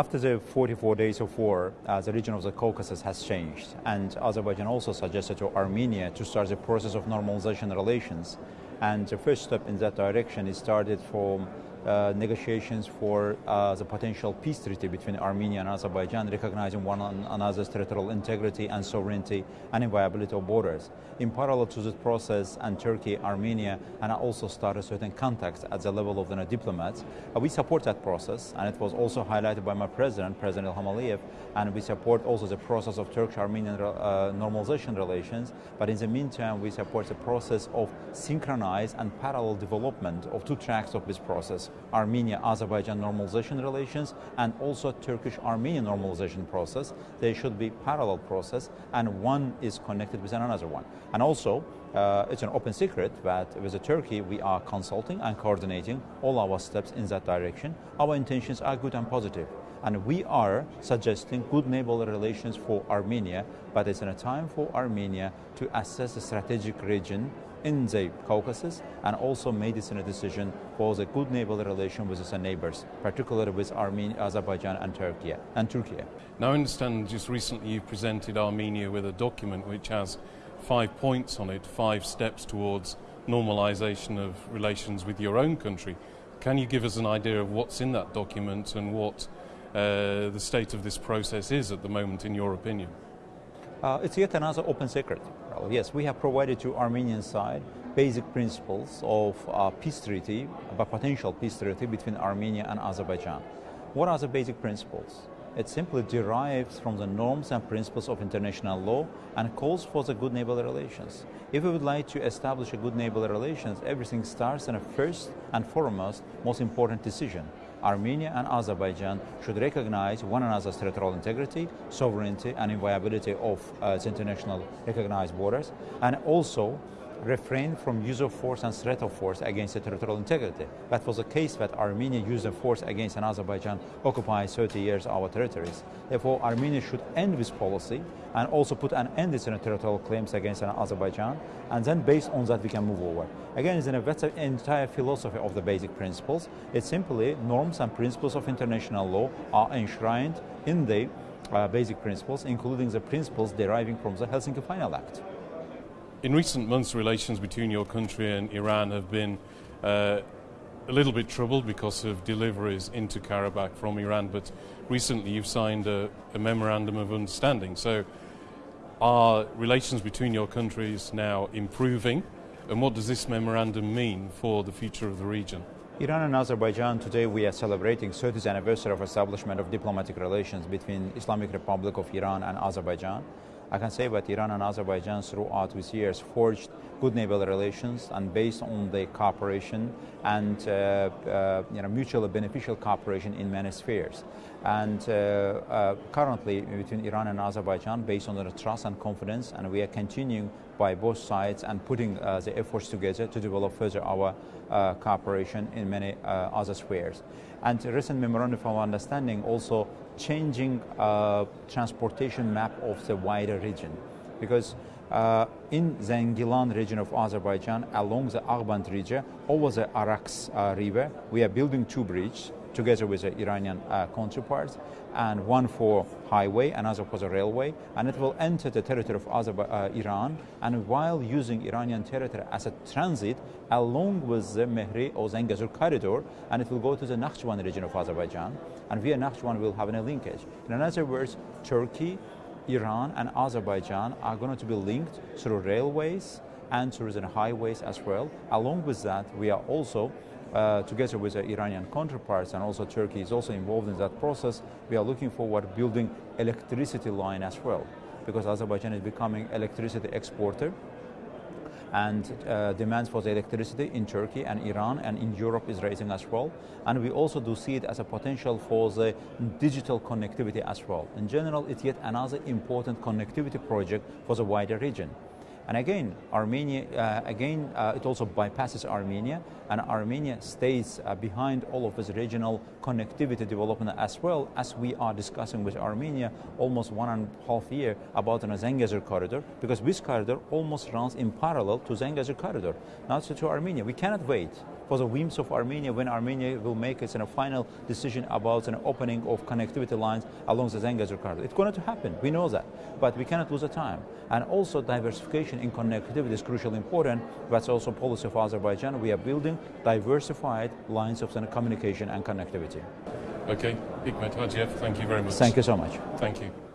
after the 44 days of war, uh, the region of the Caucasus has changed, and Azerbaijan also suggested to Armenia to start the process of normalization relations. And the first step in that direction is started from uh, negotiations for uh, the potential peace treaty between Armenia and Azerbaijan, recognizing one another's territorial integrity and sovereignty and inviolability of borders. In parallel to this process, and Turkey, Armenia, and I also started certain contacts at the level of the diplomats. Uh, we support that process, and it was also highlighted by my president, President Ilham Aliyev, and we support also the process of Turkish-Armenian uh, normalization relations. But in the meantime, we support the process of synchronized and parallel development of two tracks of this process Armenia-Azerbaijan normalization relations and also Turkish-Armenian normalization process. They should be parallel process and one is connected with another one. And also, uh, it's an open secret that with Turkey we are consulting and coordinating all our steps in that direction. Our intentions are good and positive. And we are suggesting good neighborly relations for Armenia, but it's in a time for Armenia to assess the strategic region in the Caucasus and also made this in a decision for the good neighborly relation with its neighbors, particularly with Armenia, Azerbaijan and Turkey. And Turkey. Now I understand just recently you presented Armenia with a document which has five points on it, five steps towards normalization of relations with your own country. Can you give us an idea of what's in that document and what the state of this process is at the moment in your opinion? Uh, it's yet another open secret. Well, yes, we have provided to Armenian side basic principles of uh, peace treaty, a potential peace treaty between Armenia and Azerbaijan. What are the basic principles? It simply derives from the norms and principles of international law and calls for the good neighborly relations. If we would like to establish a good neighborly relations, everything starts in a first and foremost most important decision, Armenia and Azerbaijan should recognize one another's territorial integrity, sovereignty, and inviolability of uh, its international recognized borders, and also refrain from use of force and threat of force against the territorial integrity. That was the case that Armenia used of force against an Azerbaijan occupied 30 years our territories. Therefore, Armenia should end this policy and also put an end to territorial claims against an Azerbaijan, and then based on that we can move forward. Again, it's an that's the entire philosophy of the basic principles. It's simply norms and principles of international law are enshrined in the uh, basic principles, including the principles deriving from the Helsinki Final Act. In recent months, relations between your country and Iran have been uh, a little bit troubled because of deliveries into Karabakh from Iran, but recently you've signed a, a memorandum of understanding. So, are relations between your countries now improving? And what does this memorandum mean for the future of the region? Iran and Azerbaijan, today we are celebrating 30th anniversary of establishment of diplomatic relations between Islamic Republic of Iran and Azerbaijan. I can say that Iran and Azerbaijan throughout these years forged good neighborly relations and based on the cooperation and uh, uh, you know, mutually beneficial cooperation in many spheres. And uh, uh currently between Iran and Azerbaijan based on the trust and confidence and we are continuing by both sides and putting uh, the efforts together to develop further our uh, cooperation in many other spheres. And recent memorandum of understanding also changing uh, transportation map of the wider region. Because uh, in Zengilan region of Azerbaijan, along the Aghband region, over the Araks uh, river, we are building two bridges together with the Iranian uh, counterparts, and one for highway, another for the railway, and it will enter the territory of uh, Iran, and while using Iranian territory as a transit, along with the Mehri or Zengezur corridor, and it will go to the Nakhchivan region of Azerbaijan, and via Nakhchivan we will have a linkage. In other words, Turkey, Iran, and Azerbaijan are going to be linked through railways and through the highways as well. Along with that, we are also uh, together with the Iranian counterparts and also Turkey is also involved in that process, we are looking forward building electricity line as well because Azerbaijan is becoming electricity exporter and uh, demands for the electricity in Turkey and Iran and in Europe is rising as well. And we also do see it as a potential for the digital connectivity as well. In general, it's yet another important connectivity project for the wider region. And again, Armenia, uh, again, uh, it also bypasses Armenia, and Armenia stays uh, behind all of this regional connectivity development as well as we are discussing with Armenia almost one and a half year about the Zengezur corridor, because this corridor almost runs in parallel to Zengezur corridor, not to Armenia. We cannot wait for the whims of Armenia when Armenia will make its a final decision about an opening of connectivity lines along the Zengezur corridor. It's going to happen, we know that, but we cannot lose the time. And also diversification in connectivity is crucially important. That's also policy of Azerbaijan. We are building diversified lines of communication and connectivity. Okay, Hikmet Hajiev, thank you very much. Thank you so much. Thank you.